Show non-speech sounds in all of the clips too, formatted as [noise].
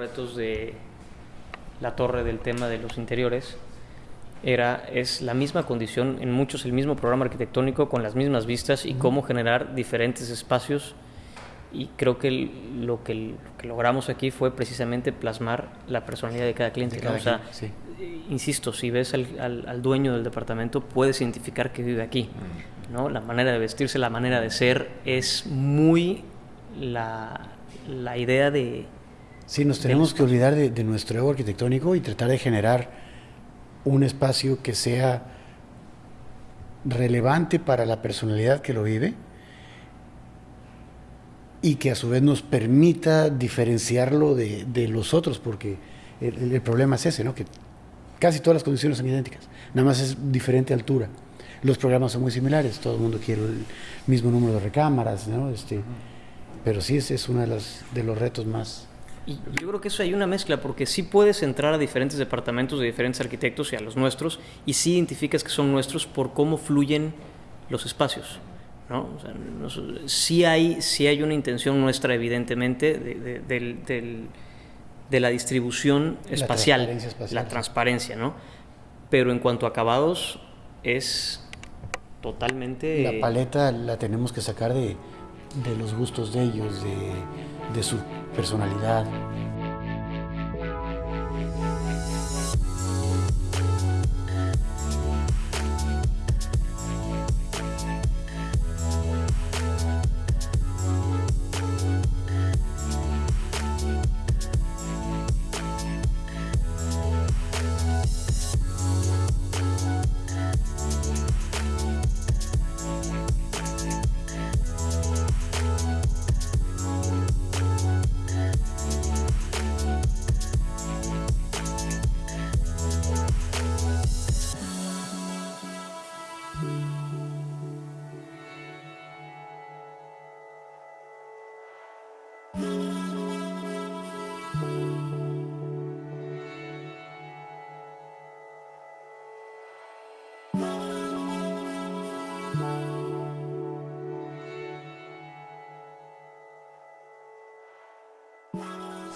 retos de la torre del tema de los interiores era, es la misma condición, en muchos el mismo programa arquitectónico con las mismas vistas y cómo generar diferentes espacios. Y creo que lo, que logramos aquí fue precisamente plasmar la personalidad de cada cliente. o sea, insisto, si ves al, al, dueño del departamento, puedes identificar que vive aquí. ¿no? La manera de vestirse, la manera de ser, es muy la, la idea de... Sí, nos tenemos que olvidar de, nuestro ego arquitectónico y tratar de generar un espacio que sea relevante para la personalidad que lo vive y que a su vez nos permita diferenciarlo de, de los otros, porque el, problema es ese, ¿no? que casi todas las condiciones son idénticas, nada más es diferente altura. Los programas son muy similares, todo el mundo quiere el mismo número de recámaras, ¿no? este, pero sí es, es uno de los, de los retos más, yo creo que eso hay una mezcla, porque sí puedes entrar a diferentes departamentos de diferentes arquitectos y a los nuestros, y sí identificas que son nuestros por cómo fluyen los espacios. ¿no? O sea, sí, hay, sí hay una intención nuestra, evidentemente, de, de, de la distribución espacial, la transparencia, espacial. la transparencia, ¿no? Pero en cuanto a acabados, es totalmente... La paleta la tenemos que sacar de, de los gustos de ellos, de, de su personalidad.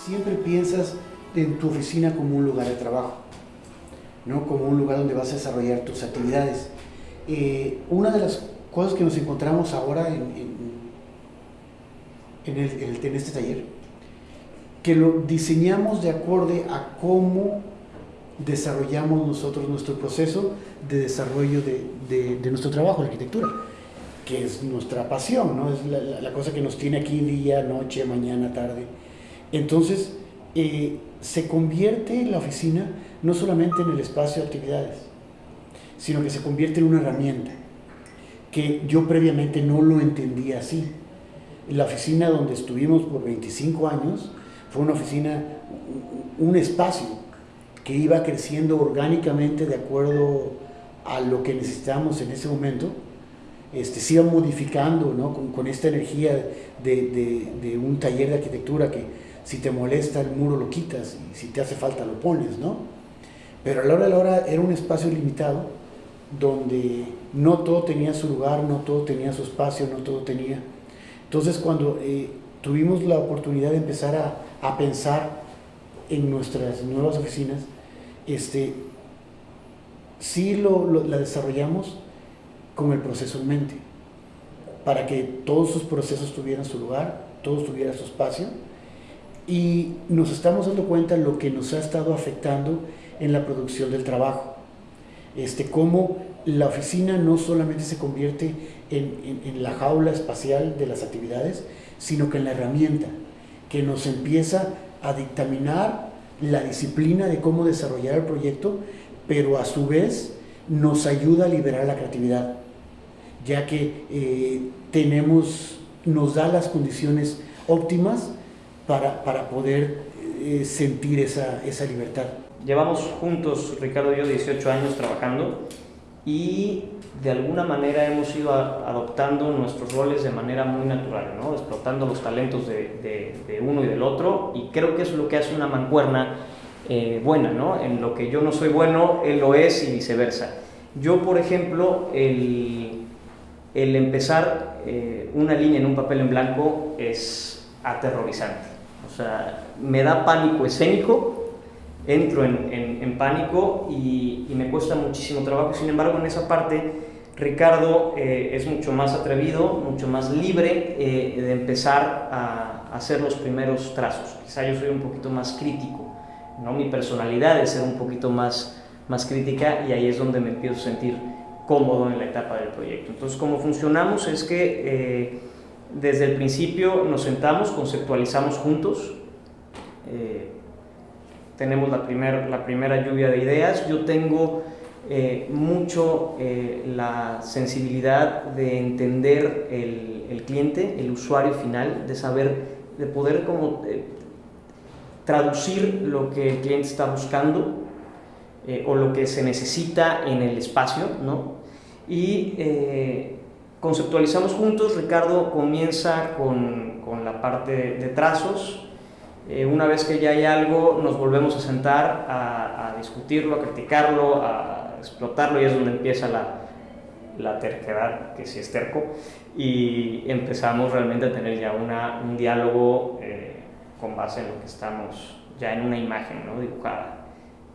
Siempre piensas en tu oficina como un lugar de trabajo, ¿no? como un lugar donde vas a desarrollar tus actividades. Eh, una de las cosas que nos encontramos ahora en, en, el, en, este taller, que lo diseñamos de acorde a cómo desarrollamos nosotros nuestro proceso de desarrollo de, de, nuestro trabajo, la arquitectura, que es nuestra pasión, ¿no? es la, la cosa que nos tiene aquí día, noche, mañana, tarde entonces, eh, se convierte la oficina no solamente en el espacio de actividades, sino que se convierte en una herramienta, que yo previamente no lo entendía así. La oficina donde estuvimos por 25 años fue una oficina, un espacio que iba creciendo orgánicamente de acuerdo a lo que necesitábamos en ese momento, este, se iba modificando ¿no? con, esta energía de, de un taller de arquitectura que si te molesta el muro lo quitas y si te hace falta lo pones, ¿no? Pero a la hora de la hora era un espacio limitado donde no todo tenía su lugar, no todo tenía su espacio, no todo tenía. Entonces cuando eh, tuvimos la oportunidad de empezar a, a, pensar en nuestras nuevas oficinas, este, sí lo, la desarrollamos con el proceso en mente, para que todos sus procesos tuvieran su lugar, todos tuvieran su espacio, y nos estamos dando cuenta lo que nos ha estado afectando en la producción del trabajo. Este, cómo la oficina no solamente se convierte en, en, la jaula espacial de las actividades, sino que en la herramienta que nos empieza a dictaminar la disciplina de cómo desarrollar el proyecto, pero a su vez nos ayuda a liberar la creatividad, ya que eh, tenemos, nos da las condiciones óptimas para, para poder eh, sentir esa, esa libertad. Llevamos juntos, Ricardo y yo, 18 años trabajando y de alguna manera hemos ido adoptando nuestros roles de manera muy natural, ¿no? explotando los talentos de, de, uno y del otro y creo que es lo que hace una mancuerna eh, buena, ¿no? en lo que yo no soy bueno, él lo es y viceversa. Yo, por ejemplo, el, el empezar eh, una línea en un papel en blanco es aterrorizante O sea, me da pánico escénico, entro en, pánico y, me cuesta muchísimo trabajo. Sin embargo, en esa parte, Ricardo eh, es mucho más atrevido, mucho más libre eh, de empezar a, hacer los primeros trazos. Quizá yo soy un poquito más crítico, ¿no? mi personalidad es ser un poquito más, más crítica y ahí es donde me empiezo a sentir cómodo en la etapa del proyecto. Entonces, cómo funcionamos es que eh, desde el principio nos sentamos, conceptualizamos juntos, eh, tenemos la, primer, la primera lluvia de ideas, yo tengo eh, mucho la sensibilidad de entender el, el, cliente, el usuario final, de saber, de poder como traducir lo que el cliente está buscando o lo que se necesita en el espacio, ¿no? Y conceptualizamos juntos, Ricardo comienza con, con la parte de, trazos, eh, una vez que ya hay algo nos volvemos a sentar a, discutirlo, a criticarlo, a explotarlo y es donde empieza la, la terquedad, que sí es terco, y empezamos realmente a tener ya un diálogo eh, con base en lo que estamos ya en una imagen ¿no? dibujada.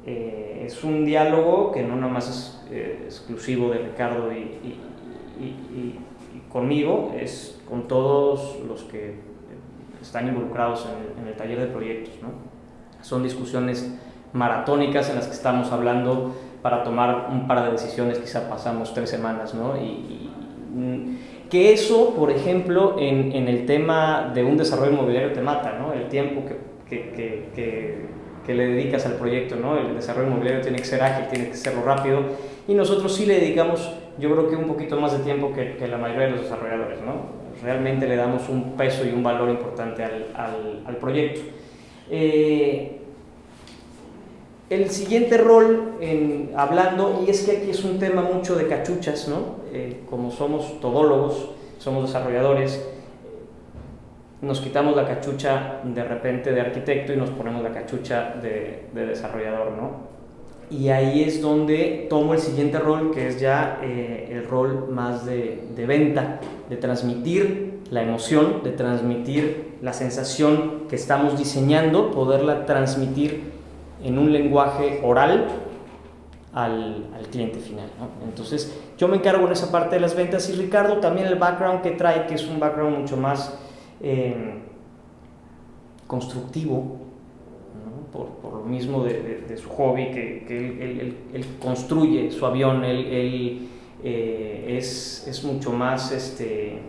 Eh, es un diálogo que no nada más es exclusivo de Ricardo y, y, conmigo es con todos los que están involucrados en el, taller de proyectos. ¿no? Son discusiones maratónicas en las que estamos hablando para tomar un par de decisiones, quizá pasamos tres semanas, ¿no? Y, mm, que eso, por ejemplo, en, en, el tema de un desarrollo inmobiliario te mata, ¿no? El tiempo que, que, que, que, le dedicas al proyecto, ¿no? El desarrollo inmobiliario tiene que ser ágil, tiene que serlo rápido, y nosotros sí le dedicamos yo creo que un poquito más de tiempo que, que la mayoría de los desarrolladores, ¿no? Realmente le damos un peso y un valor importante al, al, al proyecto. Eh, el siguiente rol, en, hablando, y es que aquí es un tema mucho de cachuchas, ¿no? Eh, como somos todólogos, somos desarrolladores, nos quitamos la cachucha de repente de arquitecto y nos ponemos la cachucha de, de desarrollador, ¿no? Y ahí es donde tomo el siguiente rol, que es ya eh, el rol más de, de, venta, de transmitir la emoción, de transmitir la sensación que estamos diseñando, poderla transmitir en un lenguaje oral al, al cliente final. Entonces, yo me encargo en esa parte de las ventas y Ricardo también el background que trae, que es un background mucho más eh, constructivo, por, por, lo mismo de, su hobby, que, que él, él, construye su avión, él, eh, es, es, mucho más, este,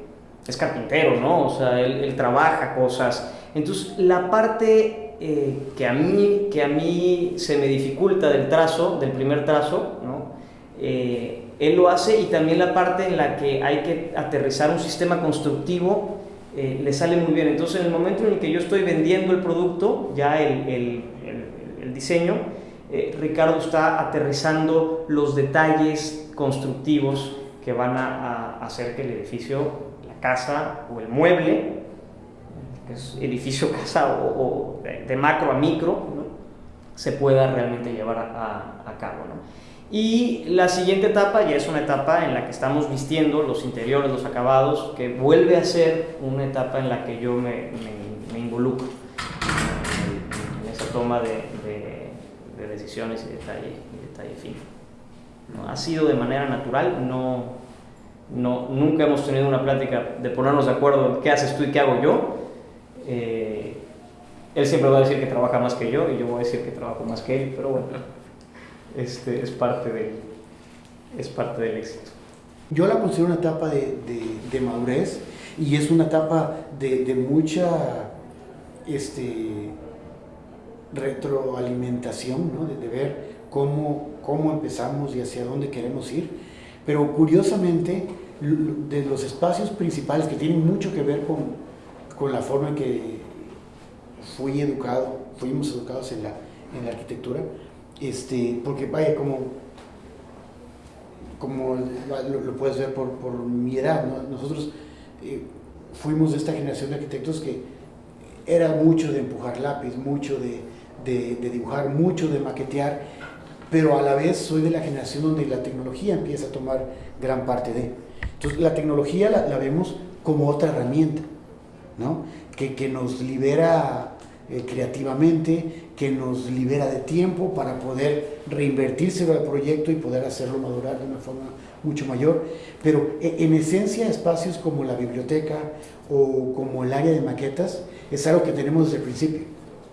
es carpintero, ¿no? O sea, él, trabaja cosas. Entonces, la parte eh, que, a mí, que a mí se me dificulta del trazo, del primer trazo, ¿no? Eh, él lo hace y también la parte en la que hay que aterrizar un sistema constructivo eh, le sale muy bien. Entonces, en el momento en el que yo estoy vendiendo el producto, ya el, el, diseño, eh, Ricardo está aterrizando los detalles constructivos que van a, hacer que el edificio, la casa o el mueble, que es edificio, [laughs] casa o, de, macro a micro, se pueda realmente llevar a, a cabo. Y la siguiente etapa ya es una etapa en la que estamos vistiendo los interiores, los acabados, que vuelve a ser una etapa en la que yo me, me, involucro en, esa toma de, de, decisiones y detalle, y detalle fino. ¿No? Ha sido de manera natural, no, no, nunca hemos tenido una plática de ponernos de acuerdo en qué haces tú y qué hago yo. Eh, él siempre va a decir que trabaja más que yo y yo voy a decir que trabajo más que él, pero bueno este, es, parte de, es parte del éxito. Yo la considero una etapa de, de, madurez y es una etapa de, de mucha este, retroalimentación, ¿no? de, ver cómo, cómo empezamos y hacia dónde queremos ir. Pero curiosamente, de los espacios principales que tienen mucho que ver con, con la forma en que fui educado, fuimos educados en la, en la arquitectura, este, porque vaya, como, como lo, puedes ver por, por mi edad, nosotros eh, fuimos de esta generación de arquitectos que era mucho de empujar lápiz, mucho de, de, dibujar, mucho de maquetear, pero a la vez soy de la generación donde la tecnología empieza a tomar gran parte de. Entonces la tecnología la, vemos como otra herramienta, ¿no? que, que nos libera eh, creativamente, que nos libera de tiempo para poder reinvertirse al proyecto y poder hacerlo madurar de una forma mucho mayor. Pero e, en esencia espacios como la biblioteca o como el área de maquetas es algo que tenemos desde el principio.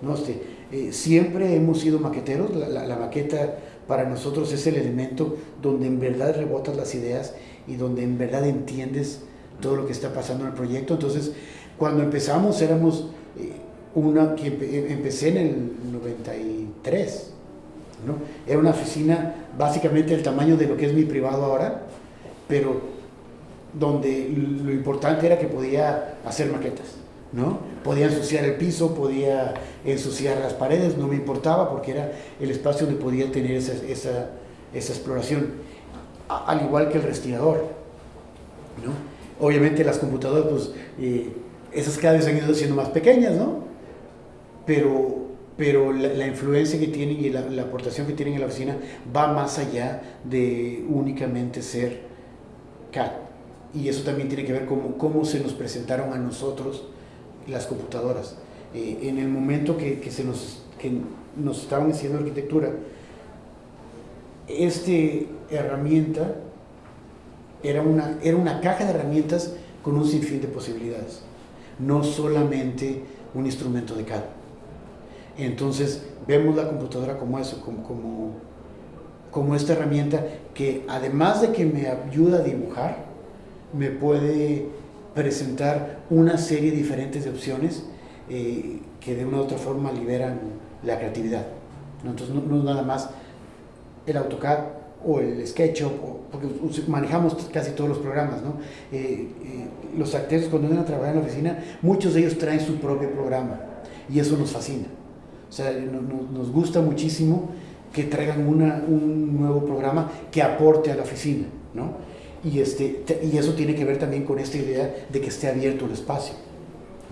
¿no? Este, eh, siempre hemos sido maqueteros, la, maqueta para nosotros es el elemento donde en verdad rebotas las ideas y donde en verdad entiendes todo lo que está pasando en el proyecto. Entonces, cuando empezamos éramos eh, una que empecé en el 93, ¿no? Era una oficina básicamente del tamaño de lo que es mi privado ahora, pero donde lo importante era que podía hacer maquetas, ¿no? Podía ensuciar el piso, podía ensuciar las paredes, no me importaba porque era el espacio donde podía tener esa, esa, esa exploración, al igual que el respirador, ¿no? Obviamente las computadoras, pues, eh, esas cada vez han ido siendo más pequeñas, ¿no? Pero, pero la, influencia que tienen y la, aportación que tienen en la oficina va más allá de únicamente ser CAD. Y eso también tiene que ver con cómo se nos presentaron a nosotros las computadoras. Eh, en el momento que, que, se nos, que nos estaban haciendo arquitectura, esta herramienta era una, era una caja de herramientas con un sinfín de posibilidades, no solamente un instrumento de CAD. Entonces vemos la computadora como eso, como, como, esta herramienta que además de que me ayuda a dibujar, me puede presentar una serie diferentes de opciones eh, que de una u otra forma liberan la creatividad. Entonces no, es nada más el AutoCAD o el SketchUp, porque manejamos casi todos los programas. ¿no? Eh, eh, los arquitectos cuando vienen a trabajar en la oficina, muchos de ellos traen su propio programa y eso nos fascina. O sea, nos gusta muchísimo que traigan un nuevo programa que aporte a la oficina, ¿no? Y, este, y eso tiene que ver también con esta idea de que esté abierto el espacio,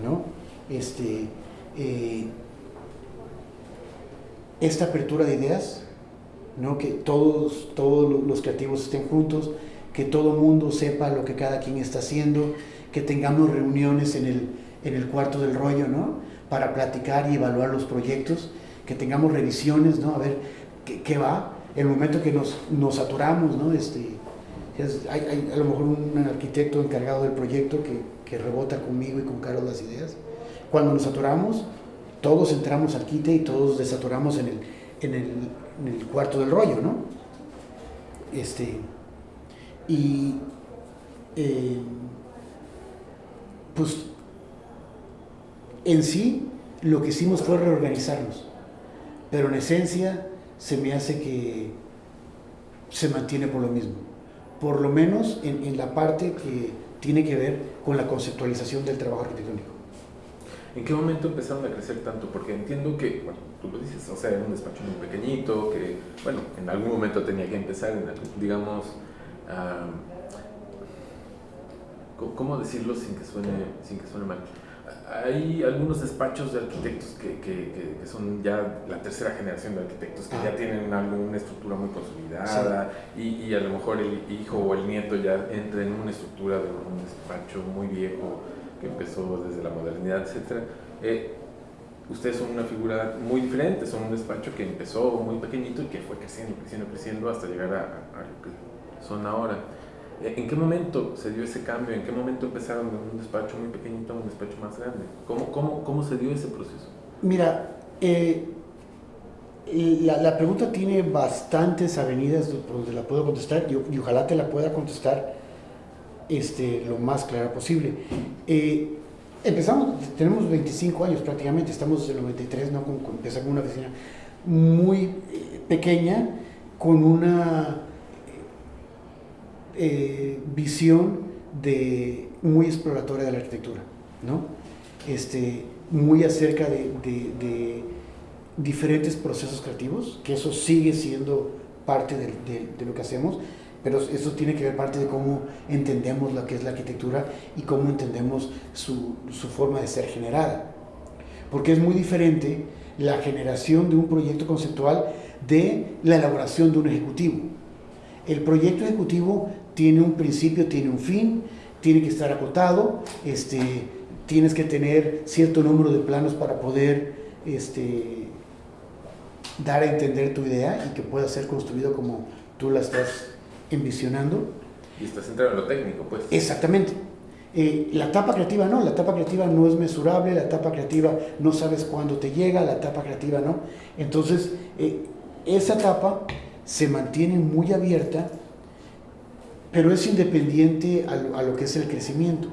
¿no? Este, eh, esta apertura de ideas, ¿no? Que todos, todos los creativos estén juntos, que todo mundo sepa lo que cada quien está haciendo, que tengamos reuniones en el, en el cuarto del rollo, ¿no? Para platicar y evaluar los proyectos, que tengamos revisiones, ¿no? A ver qué, va. El momento que nos, nos saturamos, ¿no? Este, hay, a lo mejor un arquitecto encargado del proyecto que, que, rebota conmigo y con Carlos las ideas. Cuando nos saturamos, todos entramos al quite y todos desaturamos en el, en el, en el cuarto del rollo, ¿no? Este, y eh, pues en sí, lo que hicimos fue reorganizarnos, pero en esencia se me hace que se mantiene por lo mismo, por lo menos en, la parte que tiene que ver con la conceptualización del trabajo arquitectónico. ¿En qué momento empezaron a crecer tanto? Porque entiendo que, bueno, tú lo dices, o sea, era un despacho muy pequeñito, que, bueno, en algún momento tenía que empezar, digamos, ¿cómo decirlo sin que suene, sin que suene mal? Hay algunos despachos de arquitectos que, que, que, son ya la tercera generación de arquitectos que ya tienen alguna estructura muy consolidada y, y, a lo mejor el hijo o el nieto ya entra en una estructura de un despacho muy viejo que empezó desde la modernidad, etc. Eh, ustedes son una figura muy diferente, son un despacho que empezó muy pequeñito y que fue creciendo, creciendo, creciendo hasta llegar a, a lo que son ahora. ¿En qué momento se dio ese cambio? ¿En qué momento empezaron de un despacho muy pequeñito a un despacho más grande? ¿Cómo, cómo, cómo se dio ese proceso? Mira, eh, la, la, pregunta tiene bastantes avenidas donde la puedo contestar y, ojalá te la pueda contestar este, lo más clara posible. Eh, empezamos, tenemos 25 años prácticamente, estamos desde el 93, ¿no? Con, con, empezamos una oficina muy eh, pequeña, con una eh, visión de, muy exploratoria de la arquitectura, ¿no? Este, muy acerca de, diferentes procesos creativos, que eso sigue siendo parte de, lo que hacemos, pero eso tiene que ver parte de cómo entendemos lo que es la arquitectura y cómo entendemos su forma de ser generada. Porque es muy diferente la generación de un proyecto conceptual de la elaboración de un ejecutivo. El proyecto ejecutivo tiene un principio, tiene un fin, tiene que estar acotado, este, tienes que tener cierto número de planos para poder este, dar a entender tu idea y que pueda ser construido como tú la estás envisionando. Y estás centrado en lo técnico, pues. Exactamente. Eh, la etapa creativa no, la etapa creativa no es mesurable, la etapa creativa no sabes cuándo te llega, la etapa creativa no. Entonces, eh, esa etapa se mantiene muy abierta, pero es independiente a lo, que es el crecimiento.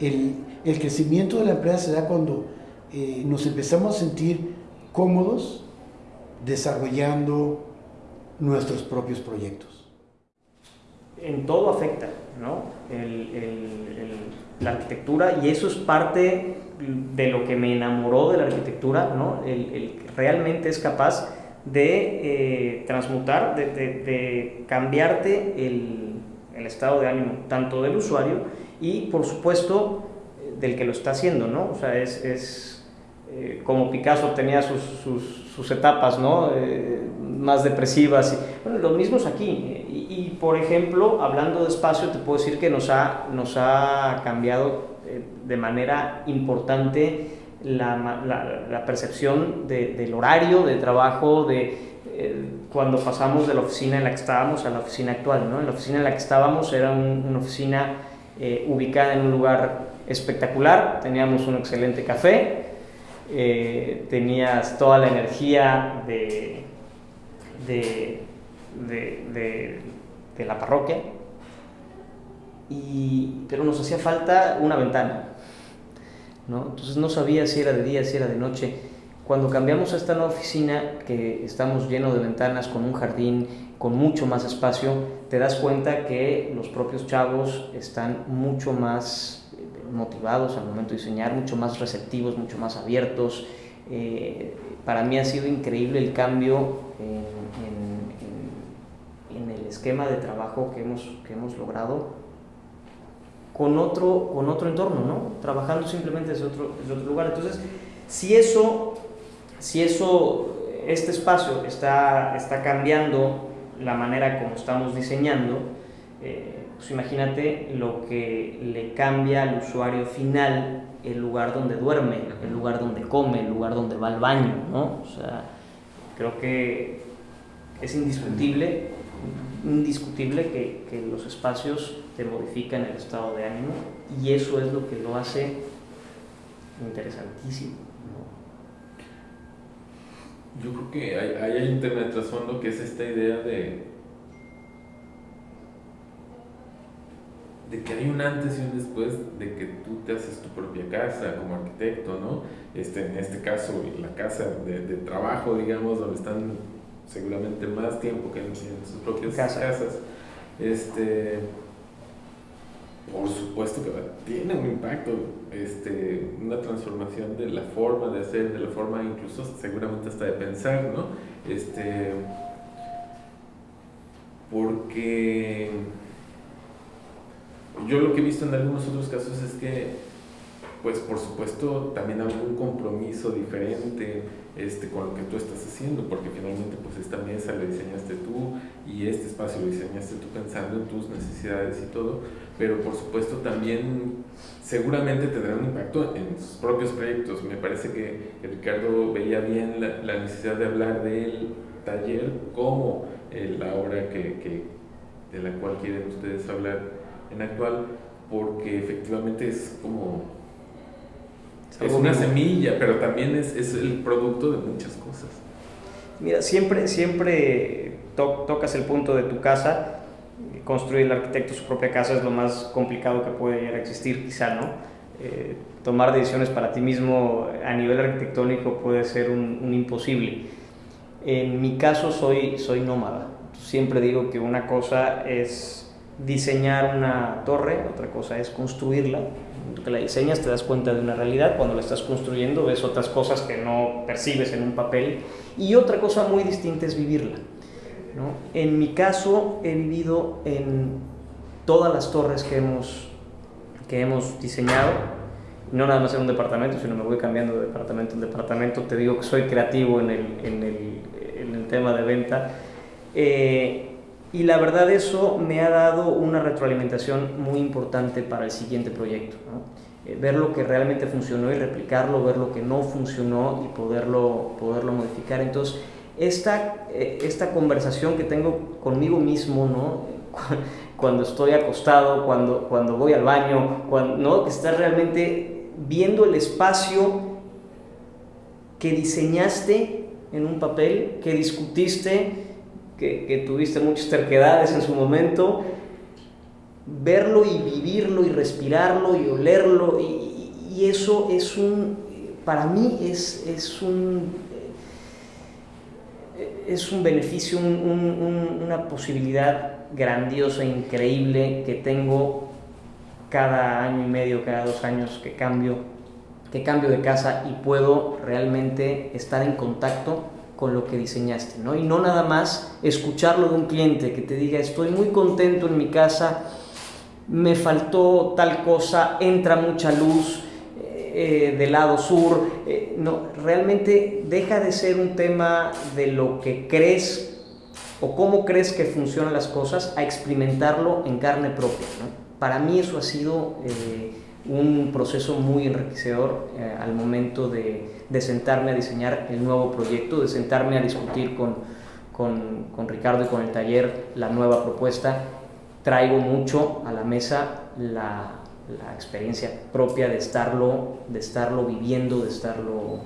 El, el, crecimiento de la empresa se da cuando eh, nos empezamos a sentir cómodos desarrollando nuestros propios proyectos. En todo afecta, ¿no? la arquitectura y eso es parte de lo que me enamoró de la arquitectura, ¿no? El, realmente es capaz de eh, transmutar, de, cambiarte el, el, estado de ánimo, tanto del usuario y por supuesto del que lo está haciendo, ¿no? O sea, es, es eh, como Picasso tenía sus, sus, etapas, ¿no? Eh, más depresivas. Y, bueno, los mismos aquí. Y, por ejemplo, hablando de espacio, te puedo decir que nos ha, nos ha cambiado de manera importante la, la, percepción del horario de trabajo, de eh, cuando pasamos de la oficina en la que estábamos a la oficina actual. ¿no? La oficina en la que estábamos era una oficina eh, ubicada en un lugar espectacular, teníamos un excelente café, eh, tenías toda la energía de, de, de, de la parroquia, y, pero nos hacía falta una ventana entonces no sabía si era de día, si era de noche. Cuando cambiamos a esta nueva oficina, que estamos llenos de ventanas, con un jardín, con mucho más espacio, te das cuenta que los propios chavos están mucho más eh, motivados al momento de diseñar, mucho más receptivos, mucho más abiertos. Eh, para mí ha sido increíble el cambio en, en, el esquema de trabajo que hemos, que hemos logrado con otro, con otro entorno, ¿no? Trabajando simplemente desde otro, desde otro lugar. Entonces, si eso, si eso, este espacio está, está cambiando la manera como estamos diseñando, eh, pues imagínate lo que le cambia al usuario final el lugar donde duerme, el lugar donde come, el lugar donde va al baño, ¿no? O sea, creo que es indiscutible, indiscutible que, que los espacios te modifican el estado de ánimo y eso es lo que lo hace interesantísimo. Yo creo que hay, hay un tema de trasfondo que es esta idea de, de que hay un antes y un después de que tú te haces tu propia casa como arquitecto, ¿no? Este, en este caso, la casa de, trabajo, digamos, donde están seguramente más tiempo que en, sus propias casas. Este, por supuesto que tiene un impacto, este, una transformación de la forma de hacer, de la forma incluso seguramente hasta de pensar, ¿no? Este, porque yo lo que he visto en algunos otros casos es que, pues por supuesto, también un compromiso diferente este, con lo que tú estás haciendo, porque finalmente pues esta mesa la diseñaste tú y este espacio lo diseñaste tú pensando en tus necesidades y todo, pero por supuesto también seguramente tendrá un impacto en sus propios proyectos. Me parece que, Ricardo veía bien la, necesidad de hablar del taller como eh, la obra que, de la cual quieren ustedes hablar en actual, porque efectivamente es como es una semilla, pero también es, es, el producto de muchas cosas. Mira, siempre, siempre tocas el punto de tu casa. Construir el arquitecto su propia casa es lo más complicado que puede llegar a existir, quizá, ¿no? Eh, tomar decisiones para ti mismo a nivel arquitectónico puede ser un, un imposible. En mi caso soy, soy nómada. Siempre digo que una cosa es diseñar una torre, otra cosa es construirla que la diseñas te das cuenta de una realidad, cuando la estás construyendo ves otras cosas que no percibes en un papel y otra cosa muy distinta es vivirla. ¿no? En mi caso he vivido en todas las torres que hemos, que hemos diseñado, no nada más en un departamento, sino me voy cambiando de departamento en departamento, te digo que soy creativo en el, en el, en el tema de venta. Eh, y la verdad eso me ha dado una retroalimentación muy importante para el siguiente proyecto. Eh, ver lo que realmente funcionó y replicarlo, ver lo que no funcionó y poderlo, poderlo modificar. Entonces, esta, eh, esta conversación que tengo conmigo mismo, ¿no? [laughs] cuando estoy acostado, cuando, cuando voy al baño, cuando, ¿no? que estás realmente viendo el espacio que diseñaste en un papel, que discutiste, que, tuviste muchas terquedades en su momento, verlo y vivirlo y respirarlo y olerlo, y, eso es un, para mí es, es un, es un beneficio, una posibilidad grandiosa, increíble que tengo cada año y medio, cada dos años que cambio, que cambio de casa y puedo realmente estar en contacto con lo que diseñaste, ¿no? Y no nada más escucharlo de un cliente que te diga, estoy muy contento en mi casa, me faltó tal cosa, entra mucha luz eh, del lado sur. Eh, no, realmente deja de ser un tema de lo que crees o cómo crees que funcionan las cosas a experimentarlo en carne propia. Para mí eso ha sido eh, un proceso muy enriquecedor al momento de, de sentarme a diseñar el nuevo proyecto, de sentarme a discutir con, con, con, Ricardo y con el taller la nueva propuesta. Traigo mucho a la mesa la, la experiencia propia de estarlo, de estarlo viviendo, de estarlo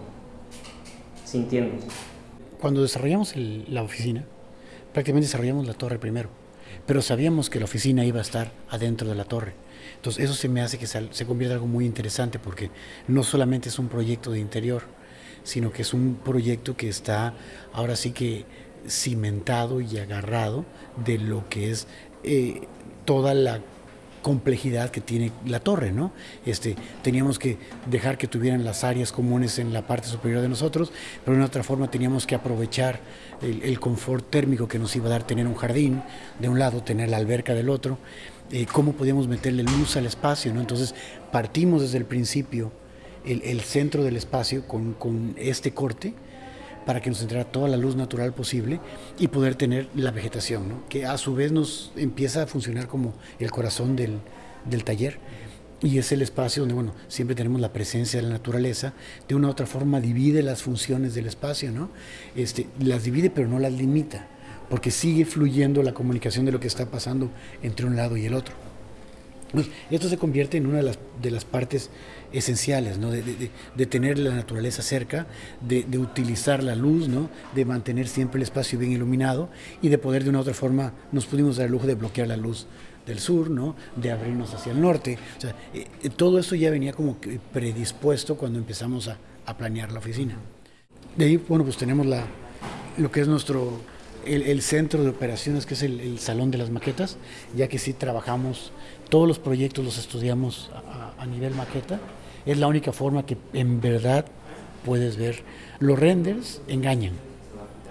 sintiendo. Cuando desarrollamos la oficina, prácticamente desarrollamos la torre primero, pero sabíamos que la oficina iba a estar adentro de la torre. Entonces eso se me hace que se convierta en algo muy interesante porque no solamente es un proyecto de interior, sino que es un proyecto que está ahora sí que cimentado y agarrado de lo que es eh, toda la complejidad que tiene la torre, ¿no? Este, teníamos que dejar que tuvieran las áreas comunes en la parte superior de nosotros, pero de otra forma teníamos que aprovechar el, confort térmico que nos iba a dar tener un jardín de un lado, tener la alberca del otro, eh, cómo podíamos meterle luz al espacio, ¿no? Entonces partimos desde el principio el, centro del espacio con, con este corte, para que nos entrara toda la luz natural posible y poder tener la vegetación, que a su vez nos empieza a funcionar como el corazón del, del taller y es el espacio donde, bueno, siempre tenemos la presencia de la naturaleza, de una u otra forma divide las funciones del espacio, ¿no? Este, las divide pero no las limita, porque sigue fluyendo la comunicación de lo que está pasando entre un lado y el otro. Esto se convierte en una de las, de las partes esenciales, ¿no? de, tener la naturaleza cerca, de, utilizar la luz, ¿no? de mantener siempre el espacio bien iluminado y de poder de una u otra forma nos pudimos dar el lujo de bloquear la luz del sur, ¿no? de abrirnos hacia el norte. Eh, eh, todo eso ya venía como predispuesto cuando empezamos a, planear la oficina. De ahí, bueno, pues tenemos la, lo que es nuestro, el, centro de operaciones, que es el, salón de las maquetas, ya que sí trabajamos, todos los proyectos los estudiamos a nivel maqueta es la única forma que en verdad puedes ver. Los renders engañan,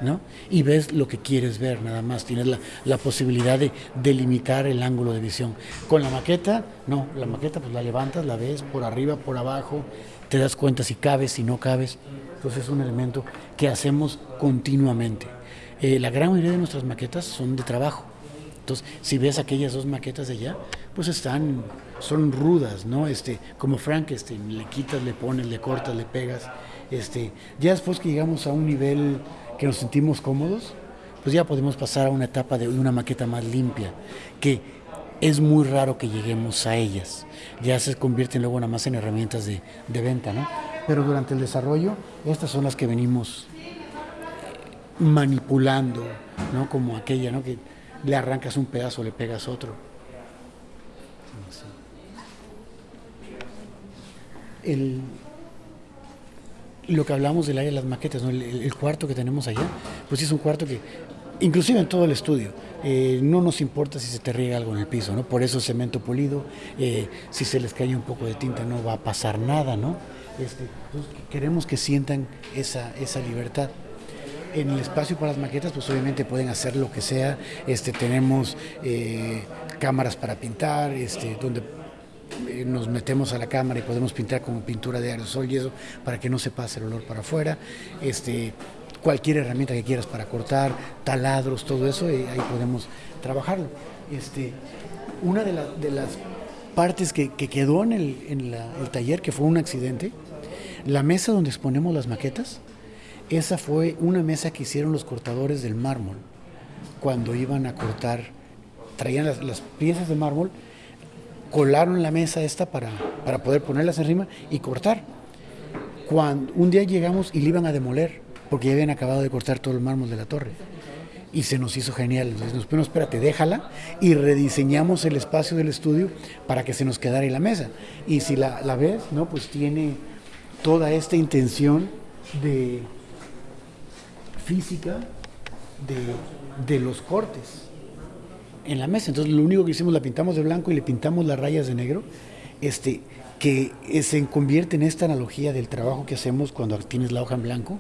¿no? Y ves lo que quieres ver, nada más. Tienes la, posibilidad de delimitar el ángulo de visión. Con la maqueta, no, la maqueta pues la levantas, la ves por arriba, por abajo, te das cuenta si cabes, si no cabes. Entonces es un elemento que hacemos continuamente. Eh, la gran mayoría de nuestras maquetas son de trabajo. Entonces, si ves aquellas dos maquetas de allá, pues están son rudas, ¿no? Este, como Frankenstein, le quitas, le pones, le cortas, le pegas. Este, ya después que llegamos a un nivel que nos sentimos cómodos, pues ya podemos pasar a una etapa de una maqueta más limpia, que es muy raro que lleguemos a ellas. Ya se convierten luego nada más en herramientas de, de venta, ¿no? Pero durante el desarrollo, estas son las que venimos manipulando, ¿no? Como aquella, ¿no? Que le arrancas un pedazo, le pegas otro. el, lo que hablamos del área de las maquetas, el, cuarto que tenemos allá, pues es un cuarto que, inclusive en todo el estudio, eh, no nos importa si se te riega algo en el piso, ¿no? Por eso cemento polido, eh, si se les cae un poco de tinta no va a pasar nada, ¿no? Este, pues, queremos que sientan esa, esa libertad. En el espacio para las maquetas, pues obviamente pueden hacer lo que sea. Este, tenemos eh, cámaras para pintar, este, donde eh, nos metemos a la cámara y podemos pintar como pintura de aerosol y eso para que no se pase el olor para afuera. Este, cualquier herramienta que quieras para cortar, taladros, todo eso, y ahí podemos trabajarlo. Este, una de, las partes que, quedó en el taller, que fue un accidente, la mesa donde exponemos las maquetas, esa fue una mesa que hicieron los cortadores del mármol cuando iban a cortar, traían las, piezas de mármol, colaron la mesa esta para, para poder ponerlas encima y cortar. Cuando un día llegamos y le iban a demoler, porque ya habían acabado de cortar todo el mármol de la torre y se nos hizo genial. Entonces nos bueno, espérate, déjala y rediseñamos el espacio del estudio para que se nos quedara ahí la mesa. Y si la, la ves, ¿no? Pues tiene toda esta intención de física de, de los cortes en la mesa. Entonces lo único que hicimos la pintamos de blanco y le pintamos las rayas de negro, este, que se convierte en esta analogía del trabajo que hacemos cuando tienes la hoja en blanco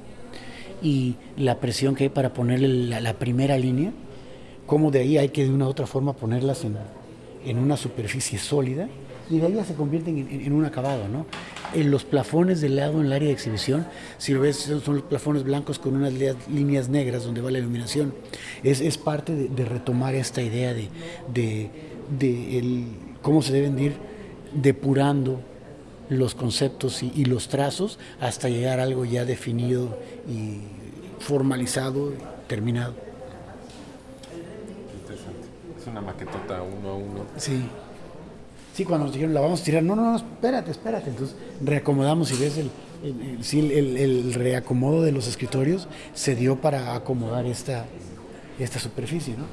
y la presión que hay para ponerle la, primera línea, como de ahí hay que de una u otra forma ponerlas en, en una superficie sólida y de ahí ya se convierten en, un acabado. ¿no? En los plafones del lado en el área de exhibición, si lo ves, son los plafones blancos con unas líneas negras donde va la iluminación. Es, es parte de, retomar esta idea de, de, de el, cómo se deben ir depurando los conceptos y, los trazos hasta llegar a algo ya definido y formalizado, terminado. Interesante. Es una maquetota uno a uno. Sí. Sí, cuando nos dijeron la vamos a tirar, no, no, no, espérate, espérate. Entonces reacomodamos y ves el, el, el, reacomodo de los escritorios se dio para acomodar esta, esta superficie. ¿no?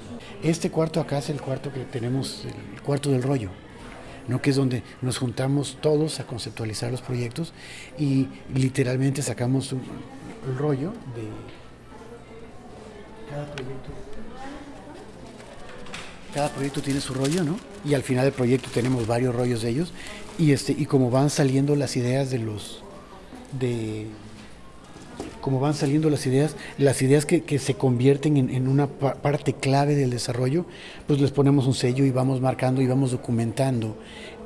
Este cuarto acá es el cuarto que tenemos, el cuarto del rollo. ¿no? que es donde nos juntamos todos a conceptualizar los proyectos y literalmente sacamos un, rollo de cada proyecto. Cada proyecto tiene su rollo, ¿no? Y al final del proyecto tenemos varios rollos de ellos y este y como van saliendo las ideas de los de como van saliendo las ideas, las ideas que, que se convierten en, en, una parte clave del desarrollo, pues les ponemos un sello y vamos marcando y vamos documentando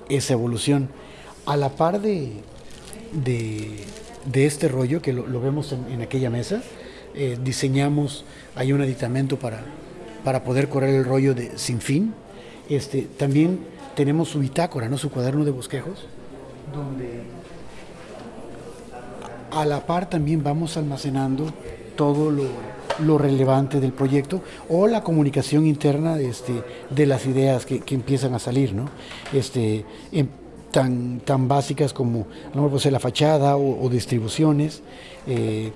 esa evolución. A la par de, de, de este rollo, que lo, vemos en, en, aquella mesa, eh, diseñamos, hay un aditamento para, para poder correr el rollo de sin fin. Este, también tenemos su bitácora, ¿no? su cuaderno de bosquejos, donde a la par también vamos almacenando todo lo, relevante del proyecto o la comunicación interna de, este, de las ideas que, empiezan a salir, ¿no? Este, tan, tan básicas como no puede ser la fachada o, distribuciones. Eh,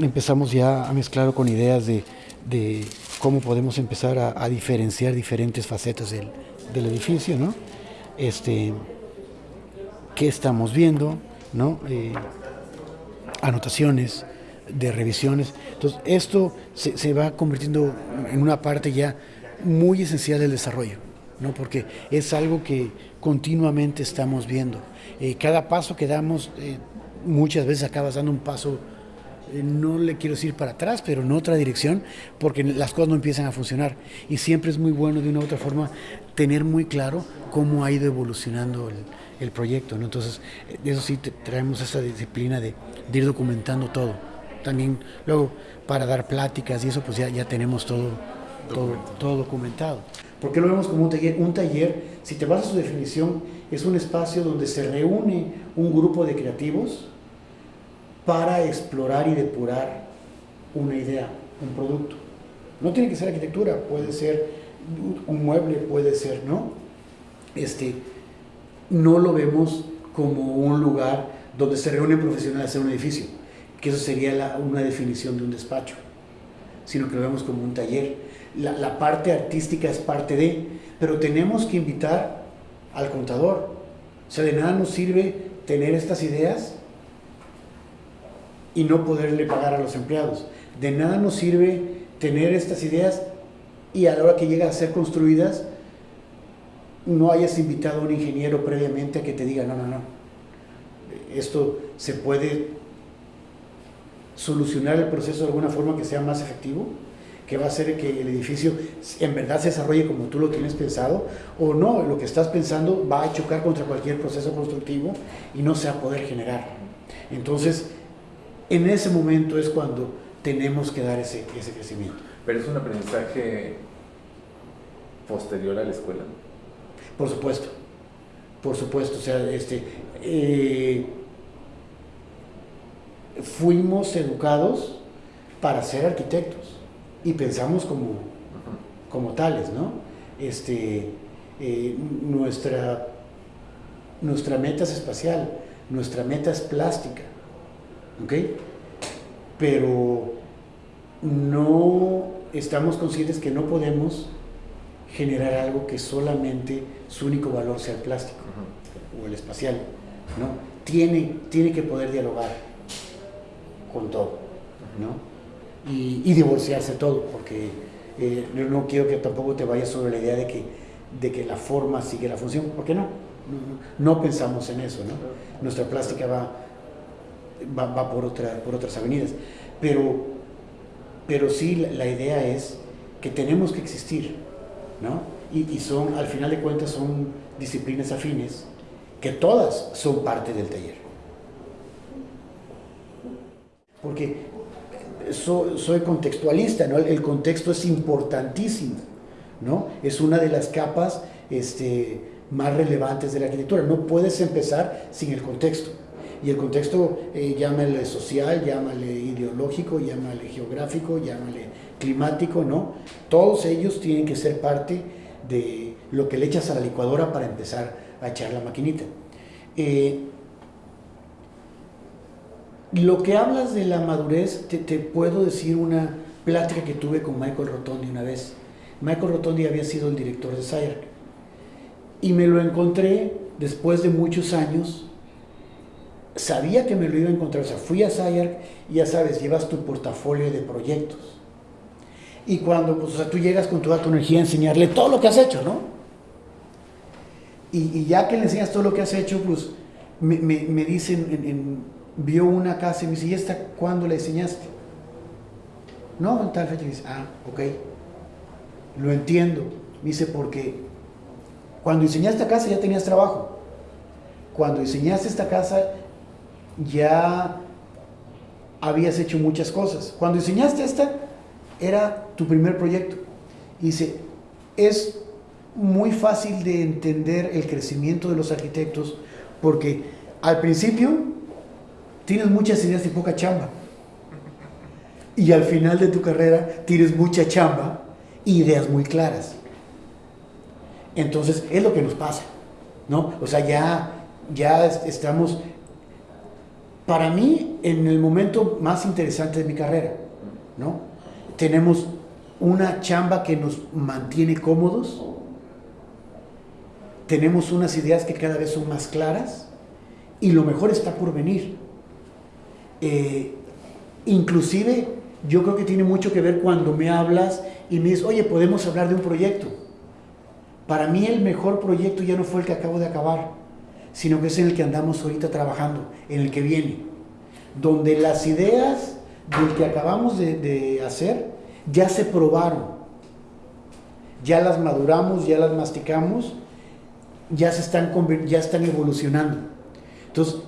empezamos ya a mezclarlo con ideas de, cómo podemos empezar a, diferenciar diferentes facetas del, edificio, ¿no? Este, ¿Qué estamos viendo? ¿no? Eh, anotaciones, de revisiones. Entonces, esto se, va convirtiendo en una parte ya muy esencial del desarrollo, ¿no? porque es algo que continuamente estamos viendo. Eh, cada paso que damos, eh, muchas veces acabas dando un paso, no le quiero decir para atrás, pero en otra dirección, porque las cosas no empiezan a funcionar. Y siempre es muy bueno de una u otra forma tener muy claro cómo ha ido evolucionando el, el proyecto. ¿no? Entonces, eso sí traemos esa disciplina de, ir documentando todo. También luego para dar pláticas y eso pues ya, ya tenemos todo, todo, todo documentado. ¿Por qué lo vemos como un taller? Un taller, si te vas a su definición, es un espacio donde se reúne un grupo de creativos para explorar y depurar una idea, un producto. No tiene que ser arquitectura, puede ser un mueble, puede ser, ¿no? Este, no lo vemos como un lugar donde se reúnen profesionales a un edificio, que eso sería una definición de un despacho, sino que lo vemos como un taller. La, parte artística es parte de, pero tenemos que invitar al contador. O sea, de nada nos sirve tener estas ideas y no poderle pagar a los empleados. De nada nos sirve tener estas ideas y a la hora que llegan a ser construidas no hayas invitado a un ingeniero previamente a que te diga, no, no, no, esto se puede solucionar el proceso de alguna forma que sea más efectivo, que va a hacer que el edificio en verdad se desarrolle como tú lo tienes pensado, o no, lo que estás pensando va a chocar contra cualquier proceso constructivo y no se va a poder generar. Entonces, en ese momento es cuando tenemos que dar ese, ese crecimiento. Pero es un aprendizaje posterior a la escuela. Por supuesto, por supuesto, o sea, este, eh, fuimos educados para ser arquitectos y pensamos como, como tales, ¿no? Este, eh, nuestra, nuestra meta es espacial, nuestra meta es plástica, ¿ok? Pero no estamos conscientes que no podemos generar algo que solamente su único valor sea el plástico o el espacial, ¿no? Tiene, tiene que poder dialogar con todo, ¿no? Y, divorciarse todo, porque eh, no quiero que tampoco te vayas sobre la idea de que, de que la forma sigue la función, porque no, no, no pensamos en eso, ¿no? Nuestra plástica va, va, por, otra, por otras avenidas, pero, pero sí la, idea es que tenemos que existir, ¿no? Y, son, al final de cuentas, son disciplinas afines que todas son parte del taller. Porque soy, contextualista, ¿no? El, el, contexto es importantísimo, ¿no? Es una de las capas este, más relevantes de la arquitectura. No puedes empezar sin el contexto. Y el contexto, eh, llámale social, llámale ideológico, llámale geográfico, llámale climático, ¿no? Todos ellos tienen que ser parte de lo que le echas a la licuadora para empezar a echar la maquinita. Eh, lo que hablas de la madurez, te, te, puedo decir una plática que tuve con Michael Rotondi una vez. Michael Rotondi había sido el director de SIRC y me lo encontré después de muchos años. Sabía que me lo iba a encontrar, o sea, fui a SIRC y ya sabes, llevas tu portafolio de proyectos. Y cuando pues, o sea, tú llegas con toda tu energía a enseñarle todo lo que has hecho, ¿no? Y, ya que le enseñas todo lo que has hecho, pues me, dicen, en, vio una casa y me dice, ¿y esta cuándo la enseñaste? No, en tal fecha. Me dice, ah, ok, lo entiendo. Me dice, porque cuando diseñaste esta casa ya tenías trabajo. Cuando diseñaste esta casa ya habías hecho muchas cosas. Cuando diseñaste esta, era tu primer proyecto. Y dice, es muy fácil de entender el crecimiento de los arquitectos porque al principio tienes muchas ideas y poca chamba. Y al final de tu carrera tienes mucha chamba y ideas muy claras. Entonces, es lo que nos pasa, ¿no? O sea, ya, ya estamos, para mí, en el momento más interesante de mi carrera, ¿no? Tenemos una chamba que nos mantiene cómodos, tenemos unas ideas que cada vez son más claras y lo mejor está por venir. Eh, inclusive, yo creo que tiene mucho que ver cuando me hablas y me dices, oye, podemos hablar de un proyecto. Para mí el mejor proyecto ya no fue el que acabo de acabar, sino que es en el que andamos ahorita trabajando, en el que viene. Donde las ideas del que acabamos de, hacer ya se probaron, ya las maduramos, ya las masticamos, ya, se están, ya están evolucionando. Entonces,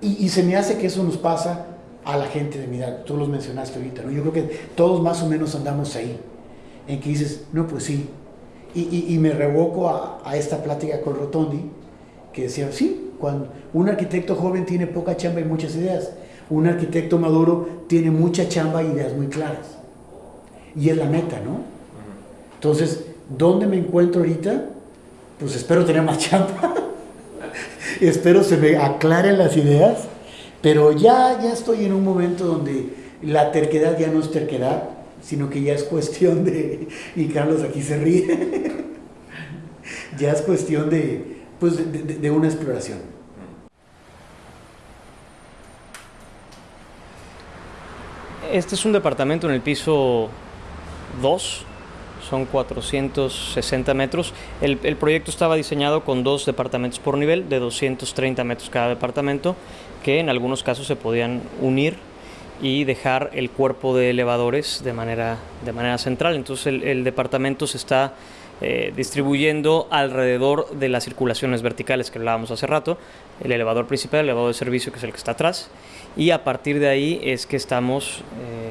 y, se me hace que eso nos pasa a la gente de mi edad, tú los mencionaste ahorita, ¿no? Yo creo que todos más o menos andamos ahí, en que dices, no, pues sí, y, me revoco a, esta plática con Rotondi, que decía, sí, cuando un arquitecto joven tiene poca chamba y muchas ideas, un arquitecto maduro tiene mucha chamba y ideas muy claras. Y es la meta, ¿no? Entonces, ¿dónde me encuentro ahorita? Pues espero tener más chamba. [laughs] espero se me aclaren las ideas. Pero ya, ya estoy en un momento donde la terquedad ya no es terquedad, sino que ya es cuestión de, [laughs] y Carlos aquí se ríe, [laughs] ya es cuestión de, pues de, una exploración. Este es un departamento en el piso 2, son 460 metros. El, el, proyecto estaba diseñado con dos departamentos por nivel, de 230 metros cada departamento, que en algunos casos se podían unir y dejar el cuerpo de elevadores de manera, de manera central. Entonces el, el departamento se está eh, distribuyendo alrededor de las circulaciones verticales que hablábamos hace rato, el elevador principal, el elevador de servicio que es el que está atrás, y a partir de ahí es que estamos eh,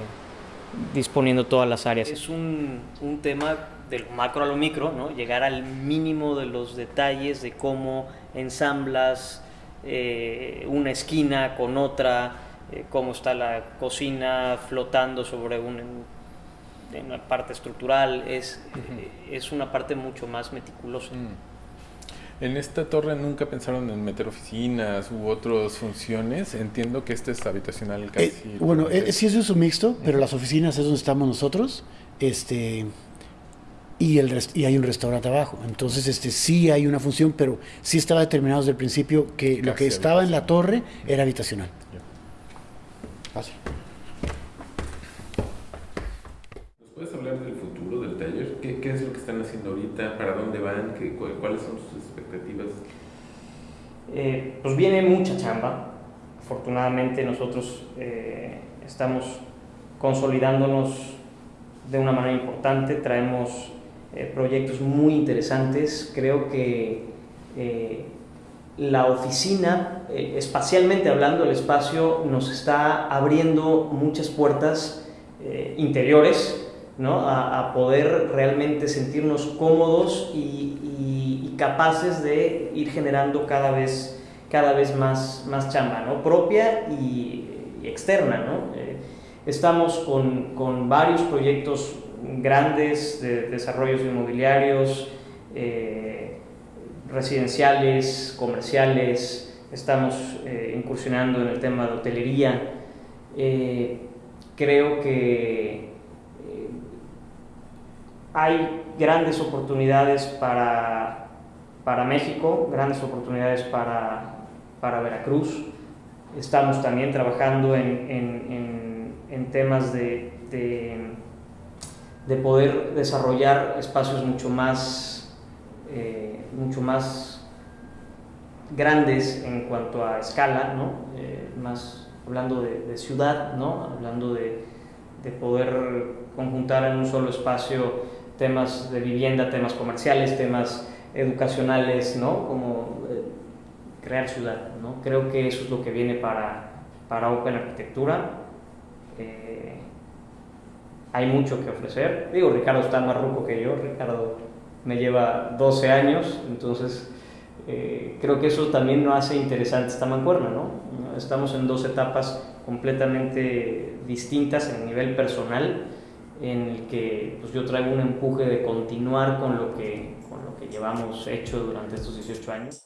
disponiendo todas las áreas. Es un, un tema del macro a lo micro, ¿no? llegar al mínimo de los detalles de cómo ensamblas eh, una esquina con otra, cómo está la cocina flotando sobre un, una parte estructural, es, es una parte mucho más meticulosa. Mm. En esta torre nunca pensaron en meter oficinas u otras funciones. Entiendo que este es habitacional casi. Eh, bueno, sí es un mixto, pero las oficinas es donde estamos nosotros. Este, y, el y hay un restaurante abajo. Entonces, este, sí hay una función, pero sí estaba determinado desde el principio que lo que estaba en la torre era habitacional. Fácil. ¿Nos puedes hablar del futuro del taller? ¿Qué, ¿Qué, es lo que están haciendo ahorita? ¿Para dónde van? ¿Qué, ¿Cuáles son sus expectativas? Eh, pues viene mucha chamba. Afortunadamente nosotros eh, estamos consolidándonos de una manera importante. Traemos eh, proyectos muy interesantes. Creo que eh, la oficina, eh, espacialmente hablando, el espacio nos está abriendo muchas puertas interiores ¿no? a, poder realmente sentirnos cómodos y, capaces de ir generando cada vez, cada vez más, más chamba ¿no? propia y, externa. ¿no? estamos con, con varios proyectos grandes de desarrollos inmobiliarios, eh, residenciales, comerciales, estamos eh, incursionando en el tema de hotelería. Eh, creo que hay grandes oportunidades para, para México, grandes oportunidades para, para Veracruz. Estamos también trabajando en, en, en, temas de de poder desarrollar espacios mucho más, eh, mucho más grandes en cuanto a escala, ¿no? Eh, más hablando de, ciudad, ¿no? hablando de, de, poder conjuntar en un solo espacio temas de vivienda, temas comerciales, temas educacionales, ¿no? como eh, crear ciudad. ¿no? Creo que eso es lo que viene para, para Open Arquitectura hay mucho que ofrecer. Digo, Ricardo está más ruco que yo, Ricardo me lleva 12 años, entonces eh, creo que eso también nos hace interesante esta mancuerna, ¿no? Estamos en dos etapas completamente distintas en el nivel personal, en el que pues, yo traigo un empuje de continuar con lo que, con lo que llevamos hecho durante estos 18 años.